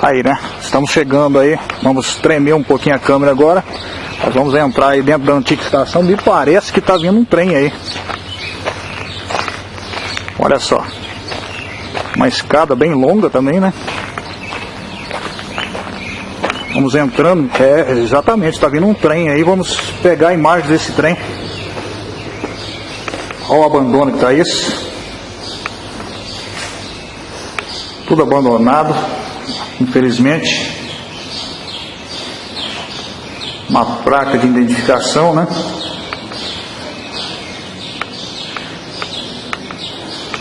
Tá aí, né? Estamos chegando aí. Vamos tremer um pouquinho a câmera agora. Nós vamos entrar aí dentro da antiga estação. Me parece que tá vindo um trem aí. Olha só. Uma escada bem longa também, né? Vamos entrando. É, exatamente, está vindo um trem aí. Vamos pegar imagens desse trem. Olha o abandono que tá isso. Tudo abandonado infelizmente. Uma placa de identificação, né?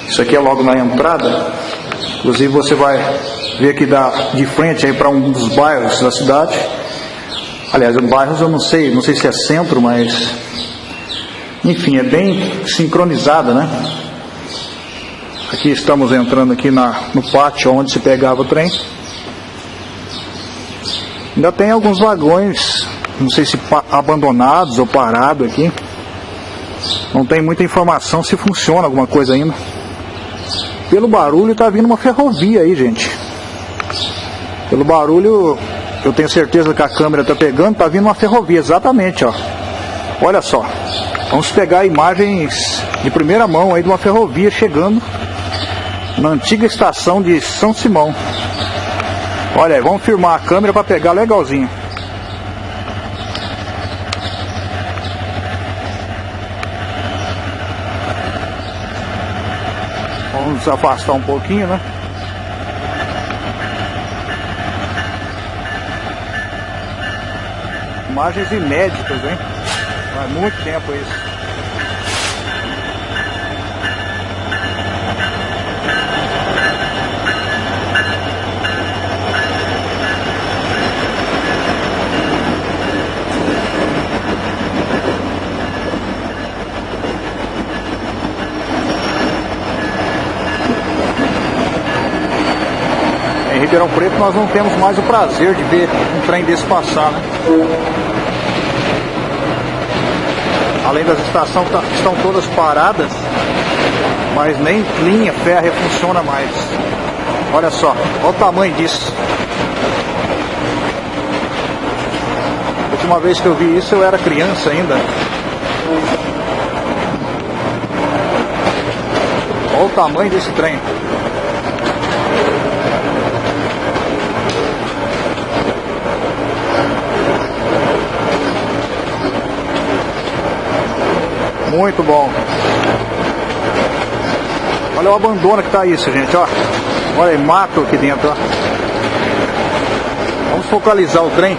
Isso aqui é logo na entrada. Inclusive você vai ver que dá de frente aí para um dos bairros da cidade. Aliás, os bairros eu não sei, não sei se é centro, mas enfim, é bem sincronizada, né? Aqui estamos entrando aqui na, no pátio onde se pegava o trem. Ainda tem alguns vagões, não sei se abandonados ou parados aqui. Não tem muita informação se funciona alguma coisa ainda. Pelo barulho tá vindo uma ferrovia aí, gente. Pelo barulho, eu tenho certeza que a câmera tá pegando, tá vindo uma ferrovia, exatamente, ó. Olha só. Vamos pegar imagens de primeira mão aí de uma ferrovia chegando na antiga estação de São Simão. Olha aí, vamos filmar a câmera para pegar legalzinho. Vamos afastar um pouquinho, né? Imagens inéditas, hein? Faz muito tempo isso. Ribeirão Preto nós não temos mais o prazer de ver um trem desse passar, né? Além das estações tá, estão todas paradas, mas nem linha férrea funciona mais. Olha só, olha o tamanho disso. A última vez que eu vi isso eu era criança ainda. Olha o tamanho desse trem. Muito bom. Olha o abandono que tá isso, gente, ó. Olha aí, mato aqui dentro, ó. Vamos focalizar o trem.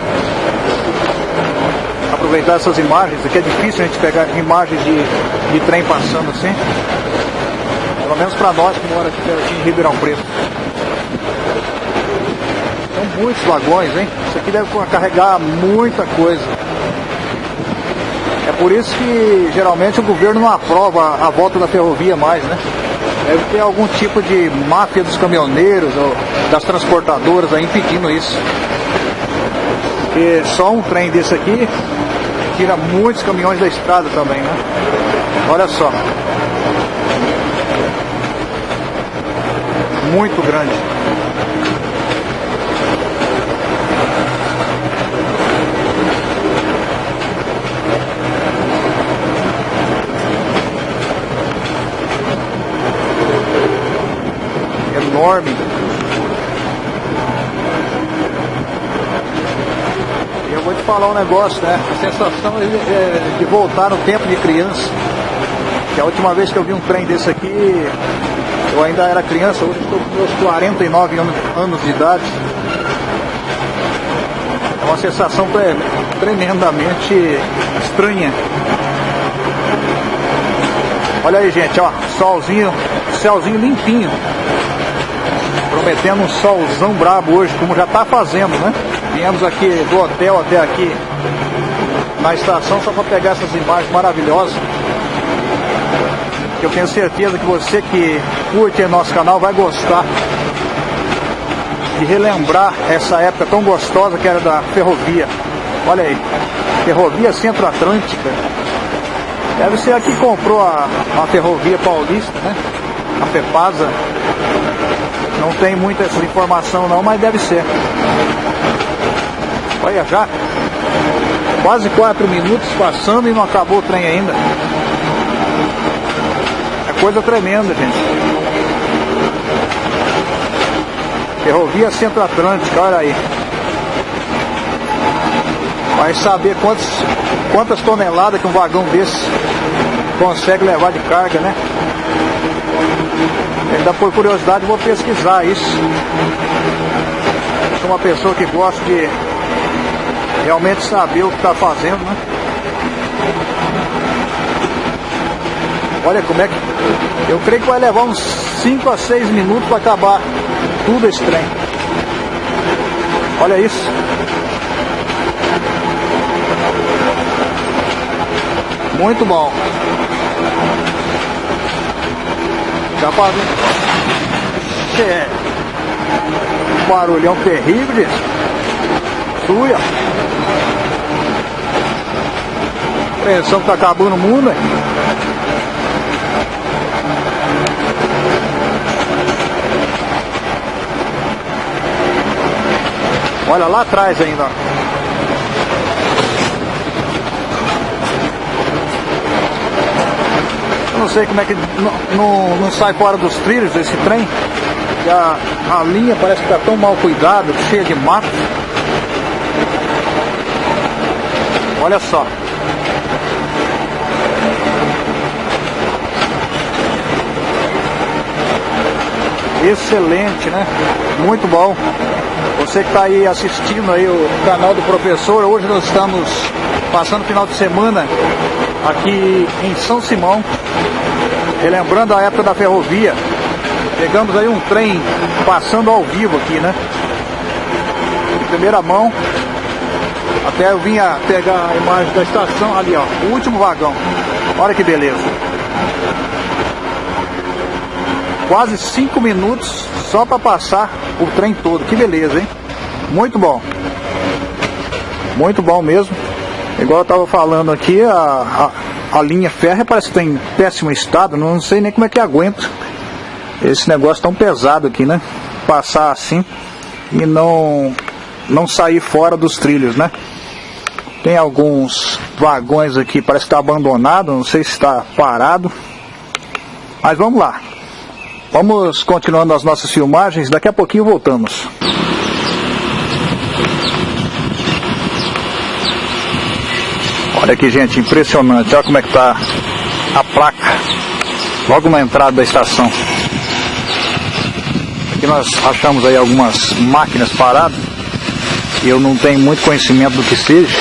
Aproveitar essas imagens. Aqui é difícil a gente pegar imagens de, de trem passando assim. Pelo menos para nós que mora aqui em Ribeirão Preto. São muitos vagões, hein? Isso aqui deve carregar muita coisa. Por isso que geralmente o governo não aprova a volta da ferrovia mais, né? Deve ter algum tipo de máfia dos caminhoneiros ou das transportadoras aí impedindo isso. Porque só um trem desse aqui tira muitos caminhões da estrada também, né? Olha só. Muito grande. Enorme. E eu vou te falar um negócio, né? A sensação é de voltar no tempo de criança. Que a última vez que eu vi um trem desse aqui, eu ainda era criança, hoje estou com meus 49 anos de idade. É uma sensação tremendamente estranha. Olha aí, gente, ó, solzinho, céuzinho limpinho prometendo um solzão brabo hoje, como já está fazendo, né? Viemos aqui do hotel até aqui na estação só para pegar essas imagens maravilhosas. Eu tenho certeza que você que curte nosso canal vai gostar de relembrar essa época tão gostosa que era da ferrovia. Olha aí, Ferrovia Centro-Atlântica. Deve ser a que comprou a, a ferrovia paulista, né? A FEPASA. Não tem muita informação não, mas deve ser. Olha já. Quase quatro minutos passando e não acabou o trem ainda. É coisa tremenda, gente. Ferrovia Centro-Atlântica, olha aí. Vai saber quantos, quantas toneladas que um vagão desse consegue levar de carga, né? Ainda por curiosidade vou pesquisar isso. Sou uma pessoa que gosta de realmente saber o que está fazendo, né? Olha como é que. Eu creio que vai levar uns 5 a 6 minutos para acabar tudo esse trem. Olha isso. Muito bom. Já parou. É. Barulhão terrível, gente. Suia. Pensão que tá acabando o mundo, hein? Olha lá atrás ainda. Eu sei como é que não, não, sai fora dos trilhos esse trem. A, a linha parece que está tão mal cuidada, cheia de mato. Olha só. Excelente, né? Muito bom. Você que está aí assistindo aí o canal do professor, hoje nós estamos passando o final de semana aqui em São Simão, relembrando a época da ferrovia. Pegamos aí um trem passando ao vivo aqui, né? De primeira mão. Até eu vinha pegar a imagem da estação ali, ó, o último vagão. Olha que beleza. Quase cinco minutos só para passar o trem todo. Que beleza, hein? Muito bom. Muito bom mesmo. Igual eu estava falando aqui, a, a, a, linha férrea parece que está em péssimo estado. Não sei nem como é que aguenta esse negócio tão pesado aqui, né? Passar assim e não, não sair fora dos trilhos, né? Tem alguns vagões aqui, parece que está abandonado, não sei se está parado. Mas vamos lá. Vamos continuando as nossas filmagens, daqui a pouquinho voltamos. Olha aqui, gente, impressionante. Olha como é que tá a placa. Logo na entrada da estação. Aqui nós achamos aí algumas máquinas paradas. Eu não tenho muito conhecimento do que seja.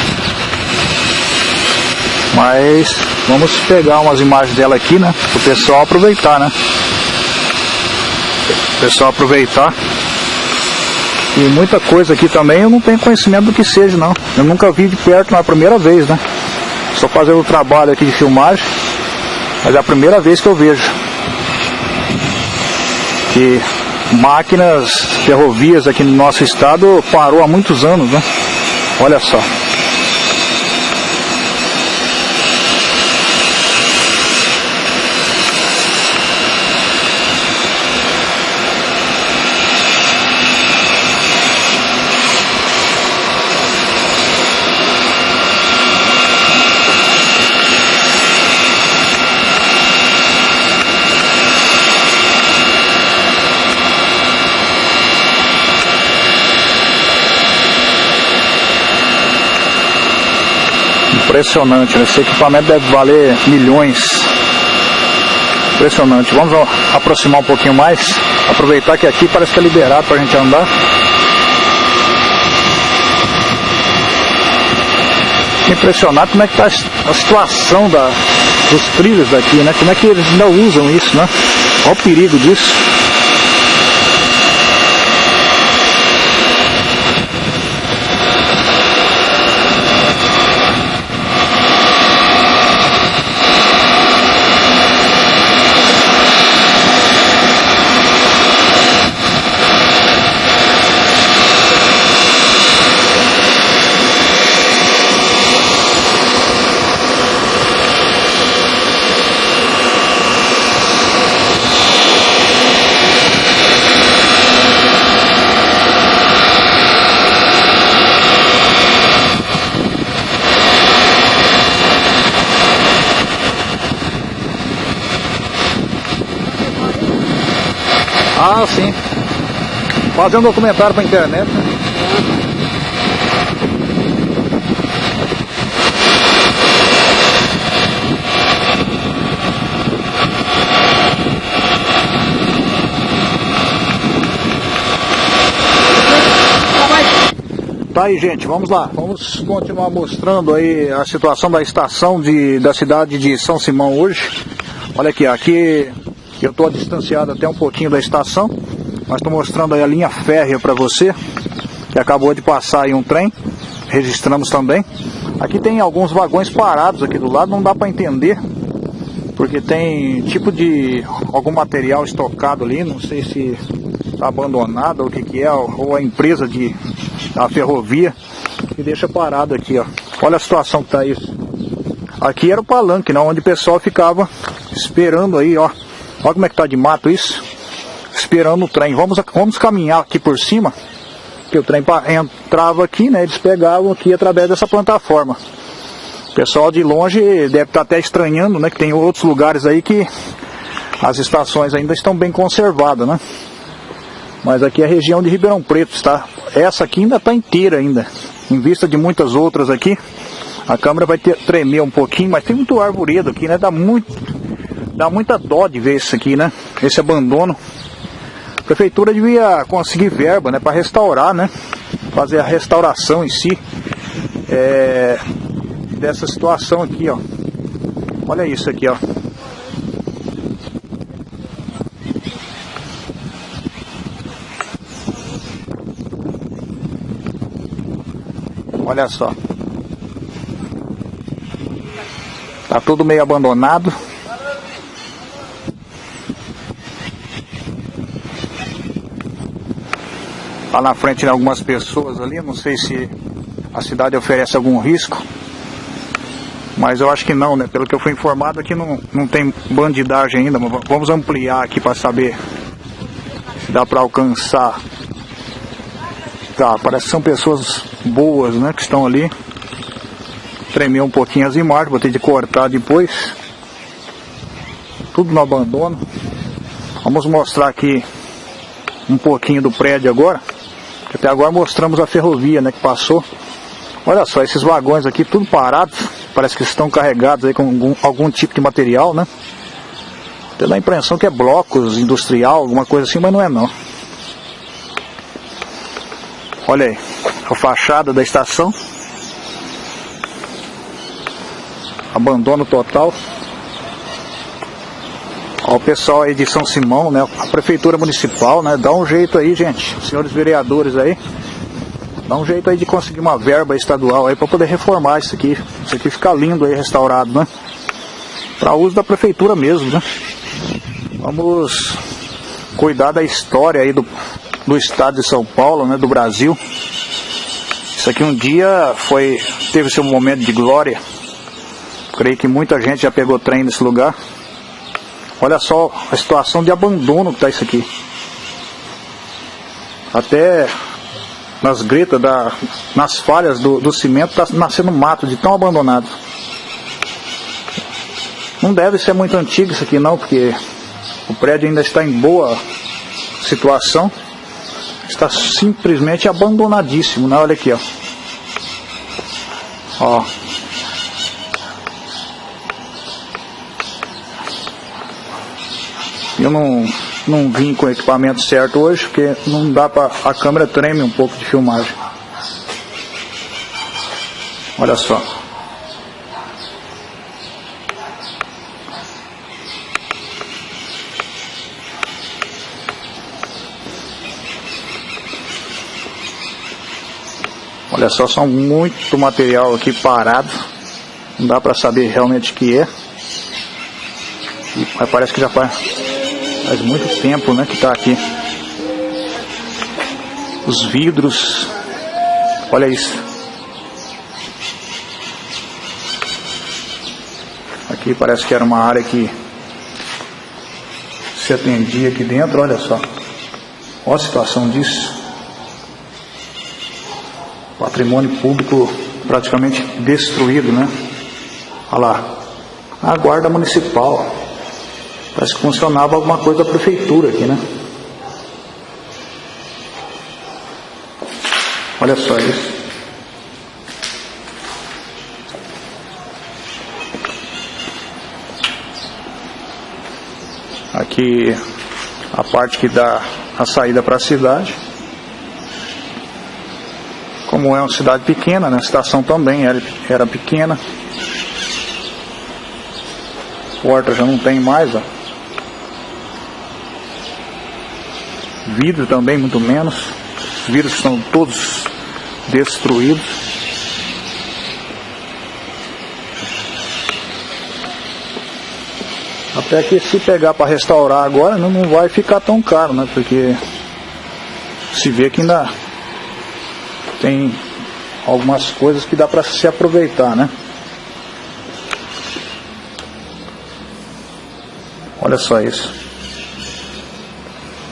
Mas vamos pegar umas imagens dela aqui, né? O pessoal aproveitar, né? O pessoal aproveitar. E muita coisa aqui também eu não tenho conhecimento do que seja, não. Eu nunca vi de perto, na primeira vez, né? Estou fazendo o trabalho aqui de filmagem, mas é a primeira vez que eu vejo que máquinas, ferrovias aqui no nosso estado parou há muitos anos, né? Olha só. Impressionante, né? esse equipamento deve valer milhões. Impressionante. Vamos aproximar um pouquinho mais. Aproveitar que aqui parece que é liberado para a gente andar. Impressionado como é que está a situação da, dos trilhos daqui, né? Como é que eles ainda usam isso, né? Olha o perigo disso. Ah, sim. Fazer um documentário pra internet. Né? Tá aí, gente, vamos lá. Vamos continuar mostrando aí a situação da estação de, da cidade de São Simão hoje. Olha aqui, aqui eu estou distanciado até um pouquinho da estação, mas estou mostrando aí a linha férrea para você, que acabou de passar aí um trem, registramos também. Aqui tem alguns vagões parados aqui do lado, não dá para entender, porque tem tipo de algum material estocado ali, não sei se está abandonado ou o que, que é, ou a empresa de a ferrovia e deixa parado aqui, ó. Olha a situação que tá isso. Aqui era o palanque, né, onde o pessoal ficava esperando aí, ó. Olha como é que tá de mato isso. Esperando o trem. Vamos, vamos caminhar aqui por cima. Que o trem entrava aqui, né? Eles pegavam aqui através dessa plataforma. O pessoal de longe deve estar tá até estranhando, né? Que tem outros lugares aí que as estações ainda estão bem conservadas, né? Mas aqui é a região de Ribeirão Preto, está? Essa aqui ainda está inteira ainda. Em vista de muitas outras aqui, a câmera vai ter, tremer um pouquinho, mas tem muito arvoredo aqui, né? Dá muito, dá muita dó de ver isso aqui, né? Esse abandono. A prefeitura devia conseguir verba, né? Para restaurar, né? Fazer a restauração em si é, dessa situação aqui, ó. Olha isso aqui, ó. Olha só. Tá tudo meio abandonado. Lá na frente tem algumas pessoas ali, não sei se a cidade oferece algum risco. Mas eu acho que não, né? Pelo que eu fui informado aqui não, não tem bandidagem ainda. Vamos ampliar aqui para saber se dá para alcançar. Tá, parece que são pessoas boas, né, que estão ali. Tremeu um pouquinho as imagens, vou ter de cortar depois. Tudo no abandono. Vamos mostrar aqui um pouquinho do prédio agora. Até agora mostramos a ferrovia, né, que passou. Olha só, esses vagões aqui, tudo parados. Parece que estão carregados aí com algum, algum tipo de material, né? Tem dá a impressão que é blocos industrial, alguma coisa assim, mas não é não. Olha aí a fachada da estação. Abandono total. Ó, o pessoal aí de São Simão, né? A prefeitura municipal, né? Dá um jeito aí, gente. Senhores vereadores aí. Dá um jeito aí de conseguir uma verba estadual aí para poder reformar isso aqui. Isso aqui ficar lindo aí, restaurado, né? Para uso da prefeitura mesmo, né? Vamos cuidar da história aí do, do estado de São Paulo, né? Do Brasil. Isso aqui um dia foi teve seu momento de glória. Creio que muita gente já pegou trem nesse lugar. Olha só a situação de abandono que está isso aqui. Até nas gretas, da, nas falhas do, do cimento, está nascendo mato de tão abandonado. Não deve ser muito antigo isso aqui não, porque o prédio ainda está em boa situação está simplesmente abandonadíssimo, né? Olha aqui, ó. Ó. Eu não, não vim com o equipamento certo hoje, porque não dá para a câmera treme um pouco de filmagem. Olha só. Olha só, são muito material aqui parado. Não dá para saber realmente o que é. Mas parece que já faz, faz muito tempo né, que está aqui. Os vidros. Olha isso. Aqui parece que era uma área que se atendia aqui dentro. Olha só. Olha a situação disso patrimônio público praticamente destruído, né? Olha lá, a guarda municipal. Parece que funcionava alguma coisa da prefeitura aqui, né? Olha só isso. Aqui a parte que dá a saída para a cidade. Como é uma cidade pequena, né? a estação também era, era pequena. Porta já não tem mais, ó. Vidro também, muito menos. Os vidros estão todos destruídos. Até que se pegar para restaurar agora não, não vai ficar tão caro, né? Porque se vê que ainda tem algumas coisas que dá para se aproveitar, né? Olha só isso.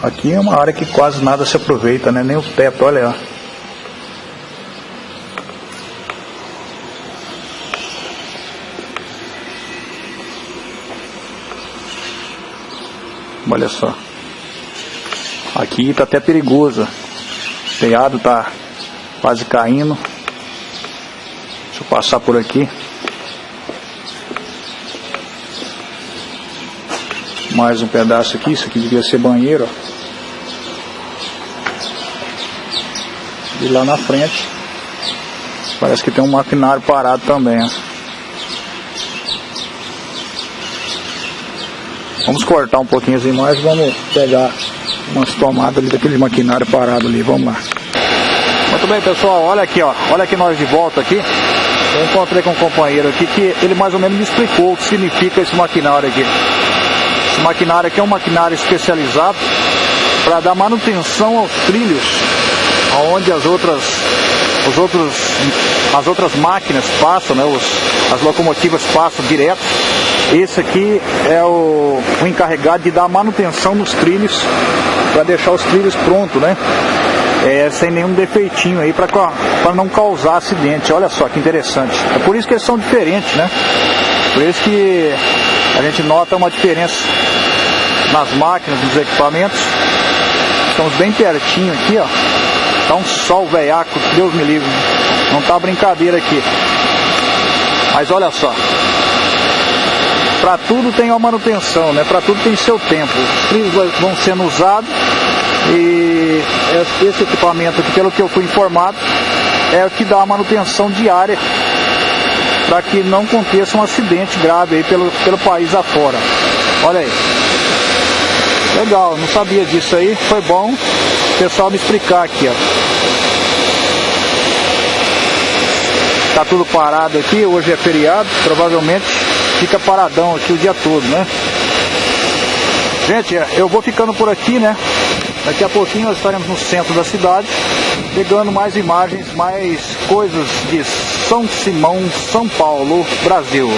Aqui é uma área que quase nada se aproveita, né? Nem o teto, olha. Olha só. Aqui tá até perigoso. O telhado tá quase caindo. Deixa eu passar por aqui. Mais um pedaço aqui, isso aqui devia ser banheiro. Ó. E lá na frente parece que tem um maquinário parado também. Ó. Vamos cortar um pouquinho as imagens, vamos pegar umas tomadas ali daquele maquinário parado ali, vamos lá. Muito bem pessoal, olha aqui ó, olha aqui nós de volta aqui. Eu encontrei com um companheiro aqui que ele mais ou menos me explicou o que significa esse maquinário aqui. Esse maquinário aqui é um maquinário especializado para dar manutenção aos trilhos, aonde as outras, os outros, as outras máquinas passam, né, os, as locomotivas passam direto esse aqui é o, o encarregado de dar manutenção nos trilhos, para deixar os trilhos prontos, né? É, sem nenhum defeitinho aí para não causar acidente. Olha só que interessante. É por isso que eles são diferentes, né? Por isso que a gente nota uma diferença nas máquinas, nos equipamentos. Estamos bem pertinho aqui, ó. Tá um sol veiaco, Deus me livre. Não tá brincadeira aqui. Mas olha só, para tudo tem uma manutenção, né? Para tudo tem seu tempo. Os trilhos vão sendo usados e esse equipamento aqui, pelo que eu fui informado, é o que dá a manutenção diária para que não aconteça um acidente grave aí pelo, pelo país afora. Olha aí. Legal, não sabia disso aí. Foi bom pessoal me explicar aqui, ó. Tá tudo parado aqui, hoje é feriado, provavelmente fica paradão aqui o dia todo, né? Gente, eu vou ficando por aqui, né? Daqui a pouquinho nós estaremos no centro da cidade, pegando mais imagens, mais coisas de São Simão, São Paulo, Brasil.